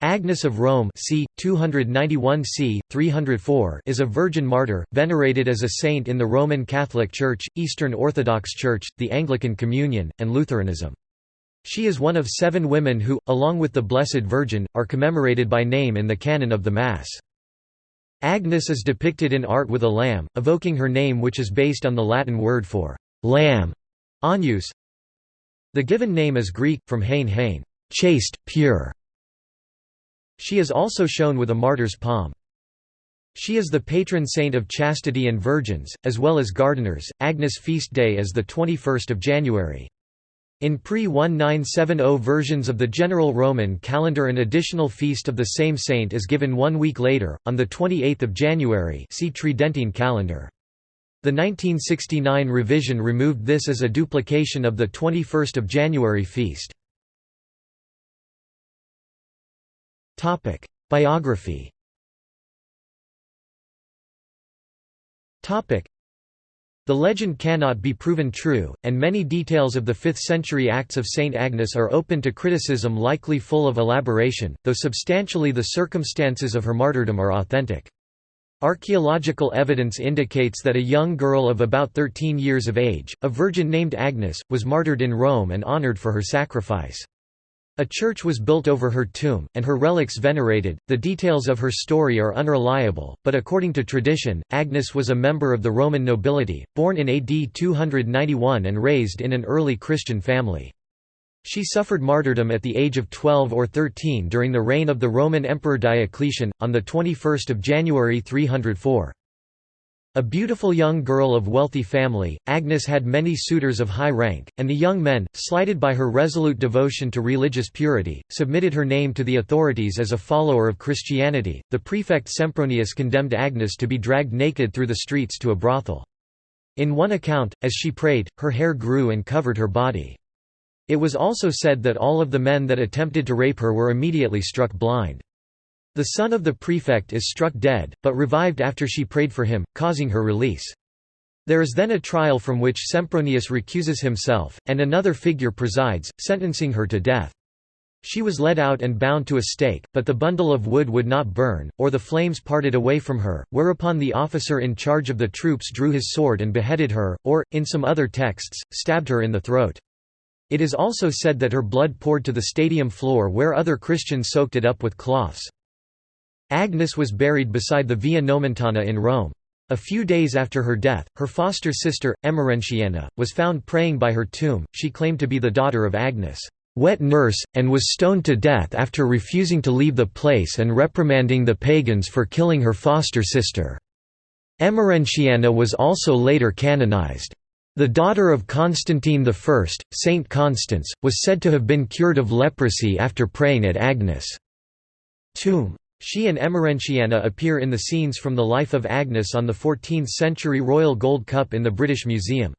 Agnes of Rome c. 291 c. 304 is a virgin martyr, venerated as a saint in the Roman Catholic Church, Eastern Orthodox Church, the Anglican Communion, and Lutheranism. She is one of seven women who, along with the Blessed Virgin, are commemorated by name in the canon of the Mass. Agnes is depicted in art with a lamb, evoking her name which is based on the Latin word for lamb, agnus. The given name is Greek, from hain hain, chaste, pure, she is also shown with a martyr's palm. She is the patron saint of chastity and virgins, as well as gardeners. Agnes' feast day is the 21st of January. In pre-1970 versions of the general Roman calendar an additional feast of the same saint is given one week later, on 28 January see Tridentine calendar. The 1969 revision removed this as a duplication of the 21 January feast. Topic: Biography. Topic: The legend cannot be proven true, and many details of the 5th-century Acts of St. Agnes are open to criticism likely full of elaboration, though substantially the circumstances of her martyrdom are authentic. Archaeological evidence indicates that a young girl of about 13 years of age, a virgin named Agnes, was martyred in Rome and honored for her sacrifice. A church was built over her tomb, and her relics venerated. The details of her story are unreliable, but according to tradition, Agnes was a member of the Roman nobility, born in AD 291 and raised in an early Christian family. She suffered martyrdom at the age of 12 or 13 during the reign of the Roman Emperor Diocletian, on 21 January 304. A beautiful young girl of wealthy family, Agnes had many suitors of high rank, and the young men, slighted by her resolute devotion to religious purity, submitted her name to the authorities as a follower of Christianity. The prefect Sempronius condemned Agnes to be dragged naked through the streets to a brothel. In one account, as she prayed, her hair grew and covered her body. It was also said that all of the men that attempted to rape her were immediately struck blind. The son of the prefect is struck dead, but revived after she prayed for him, causing her release. There is then a trial from which Sempronius recuses himself, and another figure presides, sentencing her to death. She was led out and bound to a stake, but the bundle of wood would not burn, or the flames parted away from her, whereupon the officer in charge of the troops drew his sword and beheaded her, or, in some other texts, stabbed her in the throat. It is also said that her blood poured to the stadium floor where other Christians soaked it up with cloths. Agnes was buried beside the Via Nomentana in Rome. A few days after her death, her foster sister, Emerentiana, was found praying by her tomb. She claimed to be the daughter of Agnes' wet nurse, and was stoned to death after refusing to leave the place and reprimanding the pagans for killing her foster sister. Emerentiana was also later canonized. The daughter of Constantine I, Saint Constance, was said to have been cured of leprosy after praying at Agnes' tomb. She and Emerentiana appear in the scenes from the life of Agnes on the 14th-century Royal Gold Cup in the British Museum.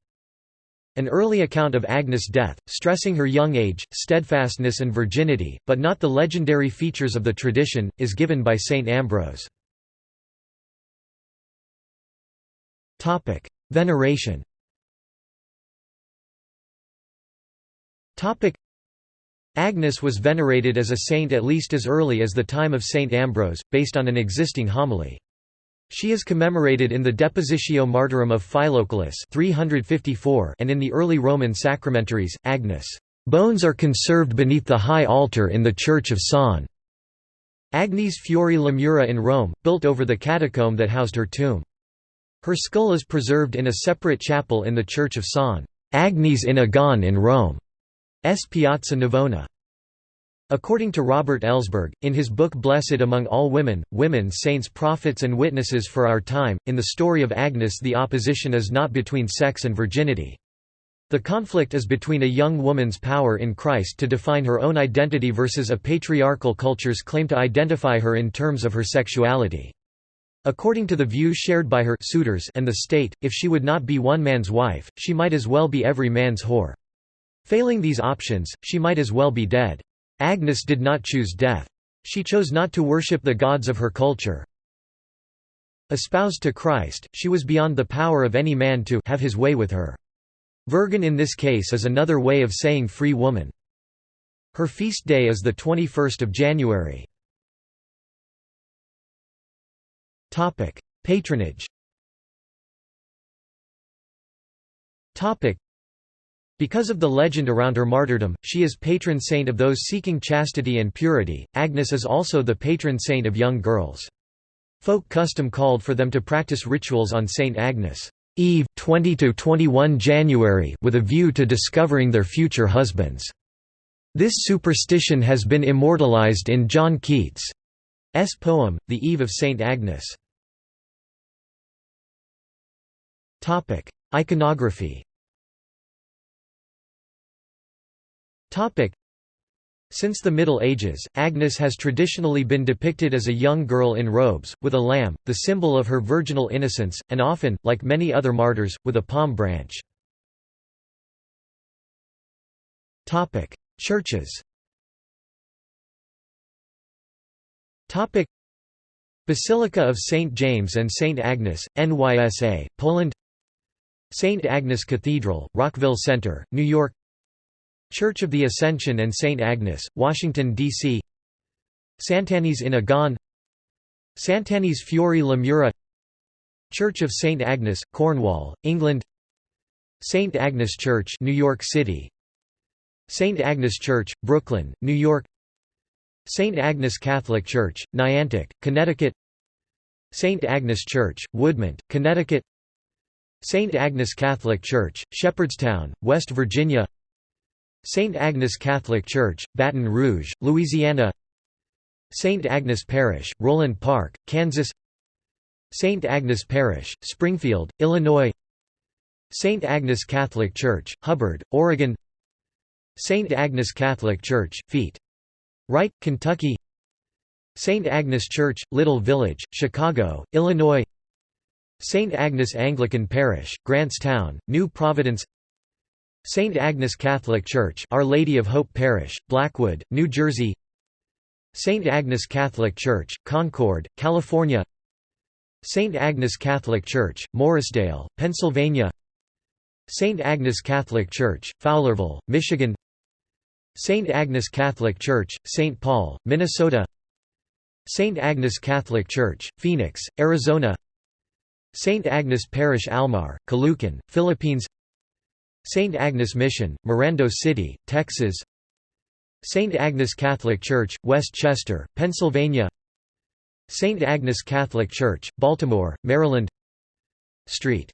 An early account of Agnes' death, stressing her young age, steadfastness and virginity, but not the legendary features of the tradition, is given by St. Ambrose. Veneration Agnes was venerated as a saint at least as early as the time of Saint Ambrose, based on an existing homily. She is commemorated in the Depositio Martyrum of Philocalus 354 and in the early Roman sacramentaries. Agnes' bones are conserved beneath the high altar in the Church of Sant'Agnese fuori le Mura in Rome, built over the catacomb that housed her tomb. Her skull is preserved in a separate chapel in the Church of San Agnes in Agone in Rome. S. Piazza Navona. According to Robert Ellsberg, in his book Blessed Among All Women, Women Saints Prophets and Witnesses for Our Time, in the story of Agnes the opposition is not between sex and virginity. The conflict is between a young woman's power in Christ to define her own identity versus a patriarchal culture's claim to identify her in terms of her sexuality. According to the view shared by her suitors and the state, if she would not be one man's wife, she might as well be every man's whore. Failing these options, she might as well be dead. Agnes did not choose death. She chose not to worship the gods of her culture. Espoused to Christ, she was beyond the power of any man to have his way with her. Virgin in this case is another way of saying free woman. Her feast day is the 21st of January. Topic: Patronage. Topic: because of the legend around her martyrdom, she is patron saint of those seeking chastity and purity. Agnes is also the patron saint of young girls. Folk custom called for them to practice rituals on Saint Agnes' Eve, 20 to 21 January, with a view to discovering their future husbands. This superstition has been immortalized in John Keats' poem, The Eve of Saint Agnes. Topic: Iconography since the Middle Ages, Agnes has traditionally been depicted as a young girl in robes, with a lamb, the symbol of her virginal innocence, and often, like many other martyrs, with a palm branch. Churches Basilica of St. James and St. Agnes, NYSA, Poland St. Agnes Cathedral, Rockville Centre, New York Church of the Ascension and St. Agnes, Washington, D.C. Sant'Agnese in Agone Sant'Agnese fuori le Mura Church of St. Agnes, Cornwall, England St. Agnes Church New York City St. Agnes Church, Brooklyn, New York St. Agnes Catholic Church, Niantic, Connecticut St. Agnes Church, Woodmont, Connecticut St. Agnes Catholic Church, Shepherdstown, West Virginia St. Agnes Catholic Church, Baton Rouge, Louisiana St. Agnes Parish, Roeland Park, Kansas St. Agnes Parish, Springfield, Illinois St. Agnes Catholic Church, Hubbard, Oregon St. Agnes Catholic Church, Feet. Wright, Kentucky St. Agnes Church, Little Village, Chicago, Illinois St. Agnes Anglican Parish, Grantstown, New Providence St. Agnes Catholic Church Our Lady of Hope Parish, Blackwood, New Jersey St. Agnes Catholic Church, Concord, California St. Agnes Catholic Church, Morrisdale, Pennsylvania St. Agnes Catholic Church, Fowlerville, Michigan St. Agnes Catholic Church, St. Paul, Minnesota St. Agnes Catholic Church, Phoenix, Arizona St. Agnes Parish Almar, Caloocan, Philippines St. Agnes Mission, Mirando City, Texas St. Agnes Catholic Church, West Chester, Pennsylvania St. Agnes Catholic Church, Baltimore, Maryland Street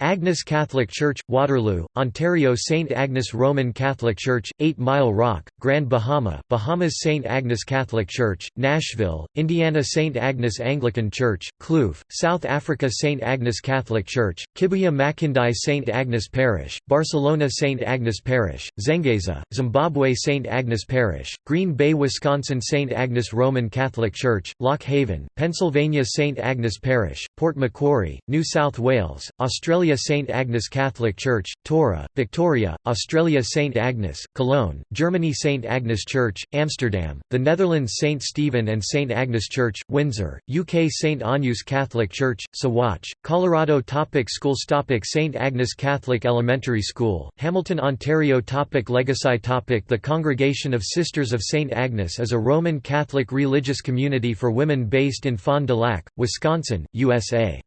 Agnes Catholic Church, Waterloo, Ontario St. Agnes Roman Catholic Church, 8 Mile Rock, Grand Bahama, Bahamas St. Agnes Catholic Church, Nashville, Indiana St. Agnes Anglican Church, Kloof, South Africa St. Agnes Catholic Church, Kibuye Makindye St. Agnes Parish, Barcelona St. Agnes Parish, Zengeza, Zimbabwe St. Agnes Parish, Green Bay Wisconsin St. Agnes Roman Catholic Church, Lock Haven, Pennsylvania St. Agnes Parish, Port Macquarie, New South Wales, Australia Australia St Agnes Catholic Church, Toora, Victoria, Australia St Agnes, Cologne, Germany St Agnes Church, Amsterdam, the Netherlands St Stephen and St Agnes Church, Windsor, UK St Agnes Catholic Church, Saguache, Colorado Topic Schools Topic St Agnes Catholic Elementary School, Hamilton, Ontario Topic Legacy Topic The Congregation of Sisters of St Agnes is a Roman Catholic religious community for women based in Fond du Lac, Wisconsin, USA.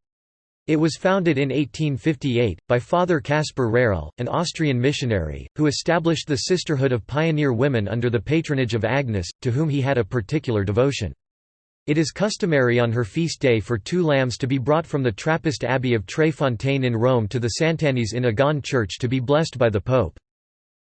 It was founded in 1858, by Father Caspar Rehrl, an Austrian missionary, who established the Sisterhood of Pioneer Women under the patronage of Agnes, to whom he had a particular devotion. It is customary on her feast day for two lambs to be brought from the Trappist Abbey of Tre Fontane in Rome to the Sant'Agnese in Agone Church to be blessed by the Pope.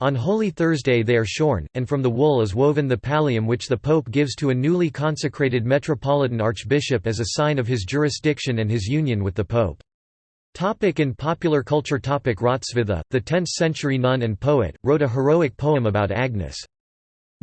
On Holy Thursday they are shorn, and from the wool is woven the pallium which the Pope gives to a newly consecrated metropolitan archbishop as a sign of his jurisdiction and his union with the Pope. Topic in popular culture Topic Hrotsvitha, the 10th-century nun and poet, wrote a heroic poem about Agnes.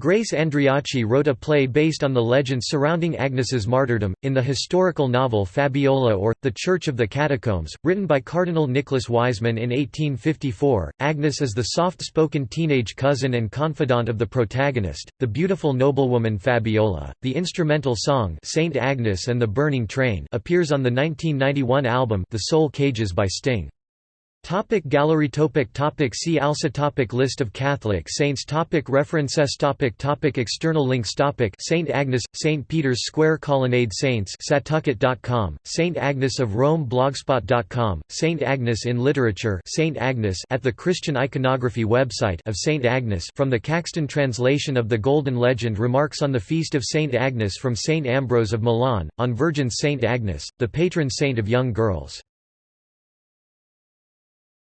Grace Andreacchi wrote a play based on the legend surrounding Agnes's martyrdom, in the historical novel Fabiola or, The Church of the Catacombs, written by Cardinal Nicholas Wiseman in 1854. Agnes is the soft-spoken teenage cousin and confidant of the protagonist, the beautiful noblewoman Fabiola. The instrumental song Saint Agnes and the Burning Train appears on the 1991 album The Soul Cages by Sting. Topic gallery topic topic See also topic List of Catholic saints topic References topic topic External links topic Saint Agnes – St. Peter's Square Colonnade Saints Satucket.com, Saint Agnes of Rome Blogspot.com, Saint Agnes in Literature Saint Agnes at the Christian Iconography website of Saint Agnes from the Caxton translation of the Golden Legend Remarks on the Feast of Saint Agnes from Saint Ambrose of Milan, on Virgin Saint Agnes, the patron saint of young girls